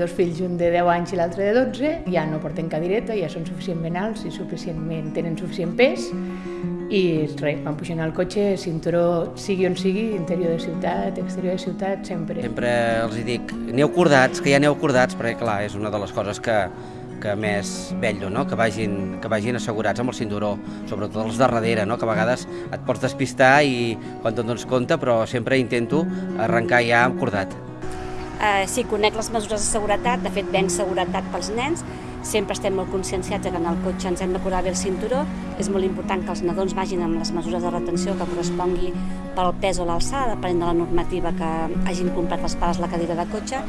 dos fills, un de 10 anys i l'altre de 12, ja no porten cadireta, ja són suficientment alts i suficientment, tenen suficient pes, i res, van pujant al cotxe, cinturó, sigui on sigui, interior de ciutat, exterior de ciutat, sempre. Sempre els hi dic, aneu cordats, que ja aneu cordats, perquè clar, és una de les coses que, que més vello, no? que, vagin, que vagin assegurats amb el cinturó, sobretot els de darrere, no? que a vegades et pots despistar i quan te'n dones compte, però sempre intento arrencar ja amb cordat. Eh, sí, conec les mesures de seguretat, de fet venc seguretat pels nens, sempre estem molt conscienciats que en el cotxe ens hem de posar bé el cinturó, és molt important que els nadons vagin amb les mesures de retenció que correspongui pel pes o l'alçada, depenent de la normativa que hagin comprat els pares la cadira de cotxe.